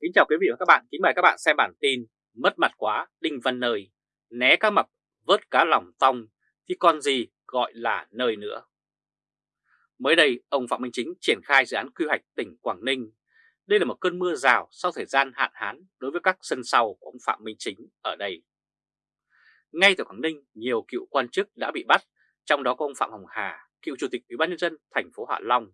Kính chào quý vị và các bạn, kính mời các bạn xem bản tin Mất mặt quá, Đinh Văn Nơi, né cá mập, vớt cá lòng tong, thì còn gì gọi là nơi nữa. Mới đây, ông Phạm Minh Chính triển khai dự án quy hoạch tỉnh Quảng Ninh. Đây là một cơn mưa rào sau thời gian hạn hán đối với các sân sau của ông Phạm Minh Chính ở đây. Ngay tại Quảng Ninh, nhiều cựu quan chức đã bị bắt, trong đó có ông Phạm Hồng Hà, cựu chủ tịch Ủy ban nhân dân thành phố Hạ Long.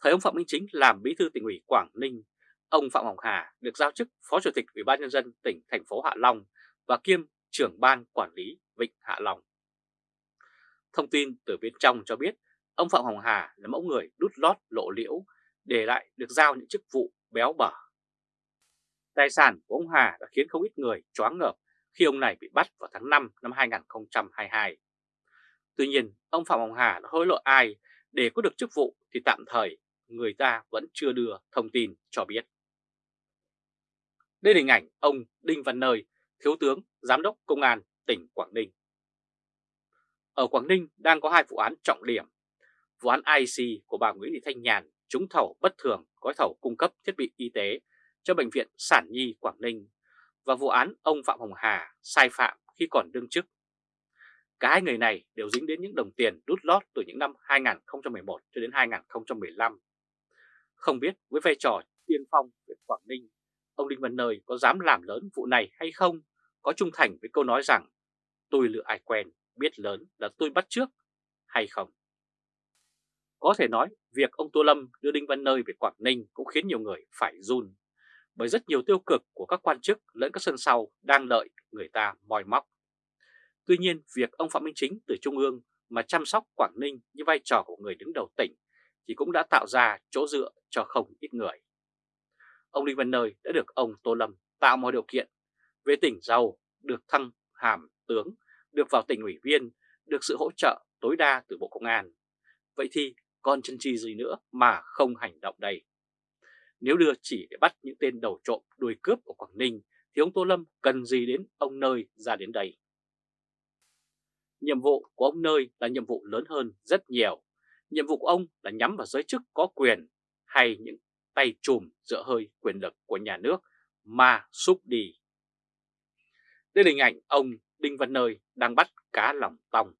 Thời ông Phạm Minh Chính làm bí thư tỉnh ủy Quảng Ninh Ông Phạm Hồng Hà được giao chức Phó Chủ tịch Ủy ban Nhân dân tỉnh thành phố Hạ Long và kiêm trưởng ban quản lý Vịnh Hạ Long. Thông tin từ bên trong cho biết ông Phạm Hồng Hà là mẫu người đút lót lộ liễu để lại được giao những chức vụ béo bở. Tài sản của ông Hà đã khiến không ít người choáng ngợp khi ông này bị bắt vào tháng 5 năm 2022. Tuy nhiên, ông Phạm Hồng Hà đã hối lộ ai để có được chức vụ thì tạm thời người ta vẫn chưa đưa thông tin cho biết. Đây là hình ảnh ông Đinh Văn Nơi, Thiếu tướng Giám đốc Công an tỉnh Quảng Ninh. Ở Quảng Ninh đang có hai vụ án trọng điểm. Vụ án IC của bà Nguyễn Thị Thanh Nhàn trúng thầu bất thường gói thầu cung cấp thiết bị y tế cho Bệnh viện Sản Nhi Quảng Ninh và vụ án ông Phạm Hồng Hà sai phạm khi còn đương chức. Cả hai người này đều dính đến những đồng tiền đút lót từ những năm 2011 cho đến 2015. Không biết với vai trò tiên phong về Quảng Ninh ông Đinh Văn Nơi có dám làm lớn vụ này hay không, có trung thành với câu nói rằng tôi lựa ai quen, biết lớn là tôi bắt trước hay không. Có thể nói việc ông Tô Lâm đưa Đinh Văn Nơi về Quảng Ninh cũng khiến nhiều người phải run, bởi rất nhiều tiêu cực của các quan chức lẫn các sân sau đang lợi người ta moi móc. Tuy nhiên, việc ông Phạm Minh Chính từ Trung ương mà chăm sóc Quảng Ninh như vai trò của người đứng đầu tỉnh thì cũng đã tạo ra chỗ dựa cho không ít người ông Đinh Văn Nơi đã được ông Tô Lâm tạo mọi điều kiện về tỉnh giàu, được thăng hàm tướng, được vào tỉnh ủy viên, được sự hỗ trợ tối đa từ Bộ Công an. Vậy thì còn chân chi gì nữa mà không hành động đây? Nếu đưa chỉ để bắt những tên đầu trộm đuôi cướp ở Quảng Ninh thì ông Tô Lâm cần gì đến ông Nơi ra đến đây? Nhiệm vụ của ông Nơi là nhiệm vụ lớn hơn rất nhiều. Nhiệm vụ của ông là nhắm vào giới chức có quyền hay những tay chùm dựa hơi quyền lực của nhà nước mà xúc đi. Đây là hình ảnh ông Đinh Văn Nơi đang bắt cá lòng tòng.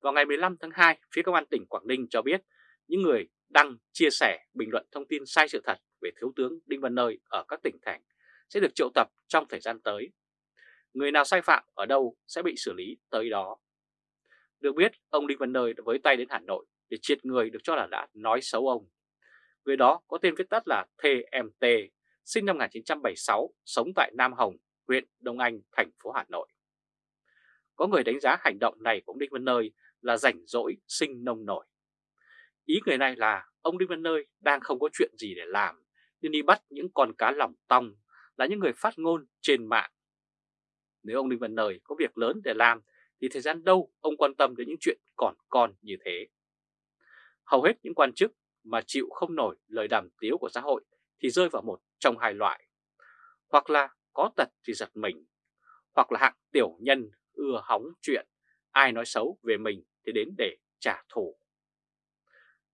Vào ngày 15 tháng 2, phía công an tỉnh Quảng Ninh cho biết những người đăng, chia sẻ, bình luận thông tin sai sự thật về Thiếu tướng Đinh Văn Nơi ở các tỉnh thành sẽ được triệu tập trong thời gian tới. Người nào sai phạm ở đâu sẽ bị xử lý tới đó. Được biết, ông Đinh Văn Nơi đã với tay đến Hà Nội để triệt người được cho là đã nói xấu ông. Người đó có tên viết tắt là TMT, sinh năm 1976, sống tại Nam Hồng, huyện Đông Anh, thành phố Hà Nội. Có người đánh giá hành động này của ông Đinh Văn Nơi là rảnh rỗi sinh nông nổi. Ý người này là ông Đinh Văn Nơi đang không có chuyện gì để làm nên đi bắt những con cá lòng tong là những người phát ngôn trên mạng. Nếu ông Đinh Văn Nơi có việc lớn để làm thì thời gian đâu ông quan tâm đến những chuyện còn con như thế. Hầu hết những quan chức mà chịu không nổi lời đàm tiếu của xã hội thì rơi vào một trong hai loại. Hoặc là có tật thì giật mình, hoặc là hạng tiểu nhân ưa hóng chuyện, ai nói xấu về mình thì đến để trả thù.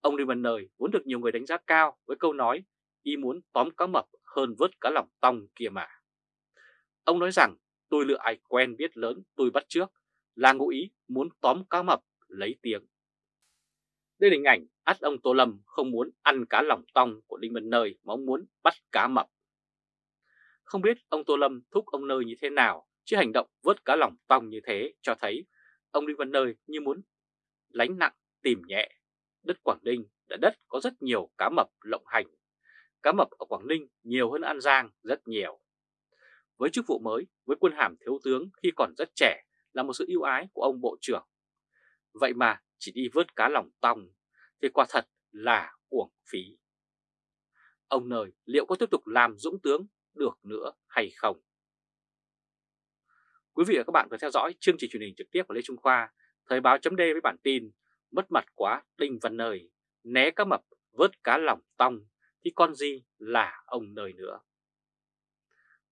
Ông Lưu Văn Nơi vốn được nhiều người đánh giá cao với câu nói y muốn tóm cá mập hơn vớt cá lòng tong kia mà. Ông nói rằng tôi lựa ai quen biết lớn tôi bắt trước là ngụ ý muốn tóm cá mập lấy tiếng. Đây là hình ảnh ắt ông Tô Lâm không muốn ăn cá lòng tong của Đinh Văn Nơi mà ông muốn bắt cá mập. Không biết ông Tô Lâm thúc ông Nơi như thế nào, chứ hành động vớt cá lòng tong như thế cho thấy ông Đinh Văn Nơi như muốn lánh nặng tìm nhẹ. Đất Quảng Ninh là đất có rất nhiều cá mập lộng hành. Cá mập ở Quảng Ninh nhiều hơn An Giang rất nhiều. Với chức vụ mới, với quân hàm thiếu tướng khi còn rất trẻ là một sự ưu ái của ông Bộ trưởng. Vậy mà chỉ đi vớt cá lòng tong thì quả thật là uổng phí. Ông Nơi liệu có tiếp tục làm dũng tướng được nữa hay không? Quý vị và các bạn vừa theo dõi chương trình truyền hình trực tiếp của Lê Trung Khoa, Thời báo chấm với bản tin Mất mặt quá Đinh Văn Nơi, né cá mập vớt cá lòng tong thì con gì là ông Nơi nữa.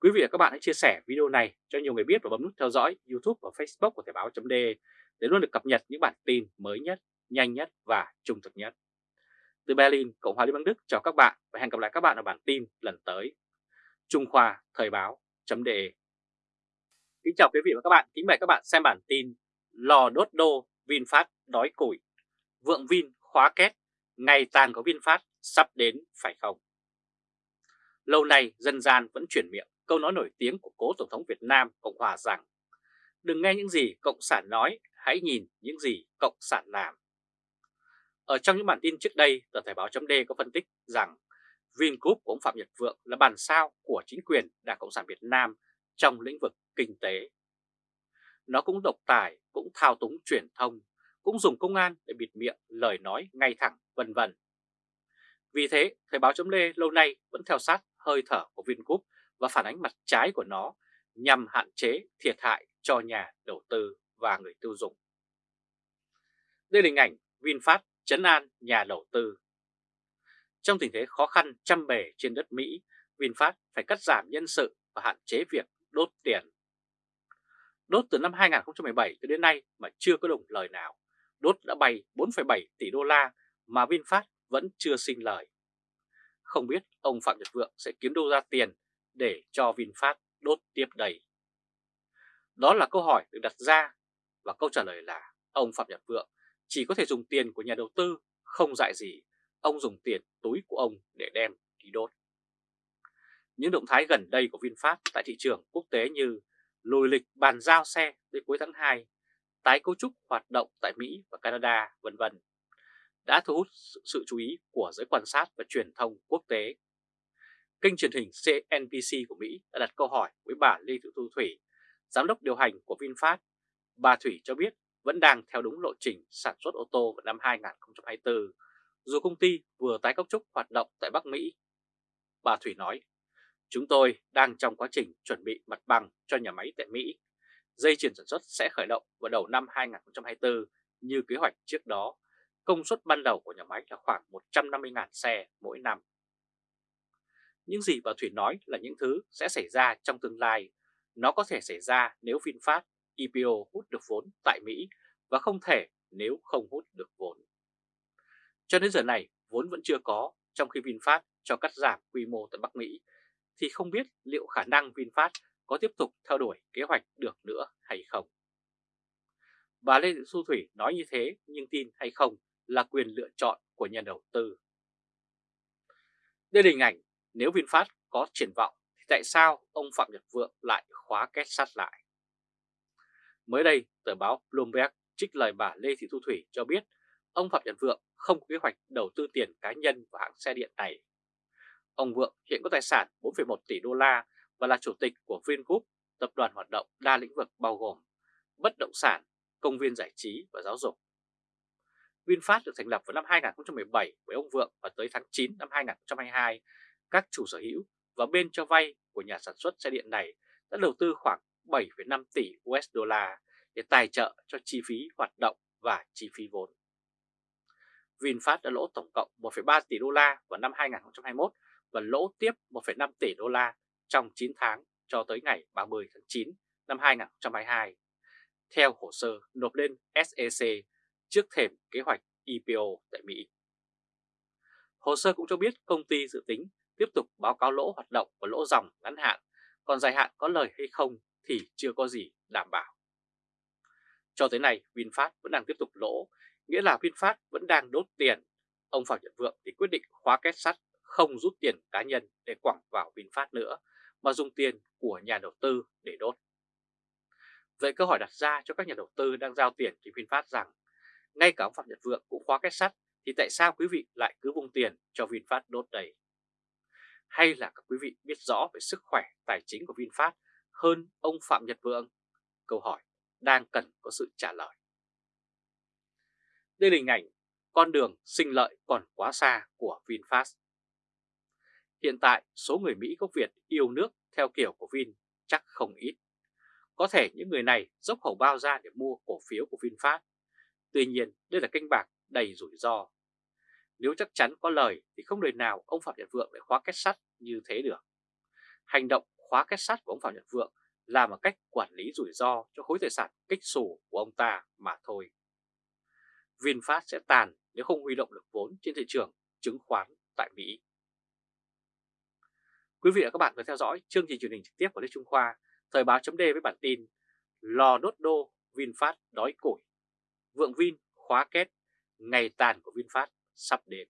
Quý vị và các bạn hãy chia sẻ video này cho nhiều người biết và bấm nút theo dõi YouTube và Facebook của Thời báo chấm để để luôn được cập nhật những bản tin mới nhất nhanh nhất và trung thực nhất. Từ Berlin, Cộng hòa Liên bang Đức chào các bạn và hẹn gặp lại các bạn ở bản tin lần tới. Trung Khoa Thời báo.de Kính chào quý vị và các bạn, kính mời các bạn xem bản tin Lò đốt đô VinFast đói củi, vượng Vin khóa két, ngày tàn của VinFast sắp đến phải không? Lâu nay dân gian vẫn chuyển miệng câu nói nổi tiếng của cố Tổng thống Việt Nam Cộng Hòa rằng Đừng nghe những gì Cộng sản nói, hãy nhìn những gì Cộng sản làm. Ở trong những bản tin trước đây, tờ Thời báo .d có phân tích rằng Vingroup của ông Phạm Nhật Vượng là bàn sao của chính quyền Đảng Cộng sản Việt Nam trong lĩnh vực kinh tế. Nó cũng độc tài, cũng thao túng truyền thông, cũng dùng công an để bịt miệng lời nói ngay thẳng vân vân. Vì thế, Thời báo .d lâu nay vẫn theo sát hơi thở của Vingroup và phản ánh mặt trái của nó nhằm hạn chế thiệt hại cho nhà đầu tư và người tiêu dùng. Đây là hình ảnh VinFast chấn an nhà đầu tư. Trong tình thế khó khăn trăm bề trên đất Mỹ, VinFast phải cắt giảm nhân sự và hạn chế việc đốt tiền. Đốt từ năm 2017 cho đến nay mà chưa có đồng lời nào. Đốt đã bay 4,7 tỷ đô la mà VinFast vẫn chưa sinh lời. Không biết ông Phạm Nhật Vượng sẽ kiếm đâu ra tiền để cho VinFast đốt tiếp đầy. Đó là câu hỏi được đặt ra và câu trả lời là ông Phạm Nhật Vượng chỉ có thể dùng tiền của nhà đầu tư, không dạy gì, ông dùng tiền túi của ông để đem đi đốt. Những động thái gần đây của VinFast tại thị trường quốc tế như lùi lịch bàn giao xe tới cuối tháng 2, tái cấu trúc hoạt động tại Mỹ và Canada, vân vân đã thu hút sự chú ý của giới quan sát và truyền thông quốc tế. Kênh truyền hình CNBC của Mỹ đã đặt câu hỏi với bà Lê Thị Thu Thủy, giám đốc điều hành của VinFast. Bà Thủy cho biết vẫn đang theo đúng lộ trình sản xuất ô tô vào năm 2024, dù công ty vừa tái cấu trúc hoạt động tại Bắc Mỹ. Bà Thủy nói, chúng tôi đang trong quá trình chuẩn bị mặt bằng cho nhà máy tại Mỹ. Dây chuyền sản xuất sẽ khởi động vào đầu năm 2024 như kế hoạch trước đó. Công suất ban đầu của nhà máy là khoảng 150.000 xe mỗi năm. Những gì bà Thủy nói là những thứ sẽ xảy ra trong tương lai. Nó có thể xảy ra nếu VinFast IPO hút được vốn tại Mỹ và không thể nếu không hút được vốn. Cho đến giờ này, vốn vẫn chưa có, trong khi VinFast cho cắt giảm quy mô tại Bắc Mỹ, thì không biết liệu khả năng VinFast có tiếp tục theo đuổi kế hoạch được nữa hay không. Bà Lê Thị Thu Thủy nói như thế nhưng tin hay không là quyền lựa chọn của nhà đầu tư. Đây là hình ảnh nếu VinFast có triển vọng thì tại sao ông Phạm Nhật Vượng lại khóa két sắt lại? Mới đây, tờ báo Bloomberg trích lời bà Lê Thị Thu Thủy cho biết ông Phạm Nhật Vượng không có kế hoạch đầu tư tiền cá nhân vào hãng xe điện này. Ông Vượng hiện có tài sản 4,1 tỷ đô la và là chủ tịch của Vingroup, tập đoàn hoạt động đa lĩnh vực bao gồm bất động sản, công viên giải trí và giáo dục. VinFast được thành lập vào năm 2017 với ông Vượng và tới tháng 9 năm 2022, các chủ sở hữu và bên cho vay của nhà sản xuất xe điện này đã đầu tư khoảng 7,5 tỷ USD để tài trợ cho chi phí hoạt động và chi phí vốn. VinFast đã lỗ tổng cộng 1,3 tỷ đô la vào năm 2021 và lỗ tiếp 1,5 tỷ đô la trong 9 tháng cho tới ngày 30 tháng 9 năm 2022, theo hồ sơ nộp lên SEC trước thềm kế hoạch IPO tại Mỹ. Hồ sơ cũng cho biết công ty dự tính tiếp tục báo cáo lỗ hoạt động và lỗ dòng ngắn hạn, còn dài hạn có lời hay không thì chưa có gì đảm bảo. Cho tới nay VinFast vẫn đang tiếp tục lỗ, nghĩa là VinFast vẫn đang đốt tiền. Ông Phạm Nhật Vượng thì quyết định khóa két sắt không rút tiền cá nhân để quẳng vào VinFast nữa, mà dùng tiền của nhà đầu tư để đốt. Vậy câu hỏi đặt ra cho các nhà đầu tư đang giao tiền cho VinFast rằng, ngay cả ông Phạm Nhật Vượng cũng khóa két sắt, thì tại sao quý vị lại cứ vung tiền cho VinFast đốt đầy? Hay là các quý vị biết rõ về sức khỏe tài chính của VinFast hơn ông Phạm Nhật Vượng? Câu hỏi, đang cần có sự trả lời. Đây là hình ảnh con đường sinh lợi còn quá xa của VinFast. Hiện tại, số người Mỹ gốc Việt yêu nước theo kiểu của Vin chắc không ít. Có thể những người này dốc khẩu bao ra để mua cổ phiếu của VinFast. Tuy nhiên, đây là kênh bạc đầy rủi ro. Nếu chắc chắn có lời thì không đời nào ông Phạm Nhật Vượng lại khóa kết sắt như thế được. Hành động khóa kết sắt của ông Phạm Nhật Vượng là một cách quản lý rủi ro cho khối tài sản kích xù của ông ta mà thôi. VinFast sẽ tàn nếu không huy động được vốn trên thị trường chứng khoán tại Mỹ. Quý vị và các bạn vừa theo dõi chương trình truyền hình trực tiếp của Lê Trung Khoa, Thời báo chấm với bản tin Lò đốt đô VinFast đói củi, vượng Vin khóa kết, ngày tàn của VinFast sắp đến.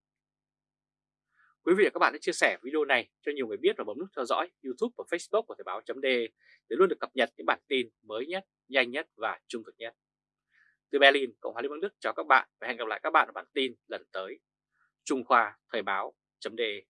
Quý vị và các bạn hãy chia sẻ video này cho nhiều người biết và bấm nút theo dõi YouTube và Facebook của Thời báo .de để luôn được cập nhật những bản tin mới nhất, nhanh nhất và trung thực nhất. Từ Berlin, Cộng hòa Liên bang Đức chào các bạn và hẹn gặp lại các bạn ở bản tin lần tới. Trung Khoa Thời báo .de.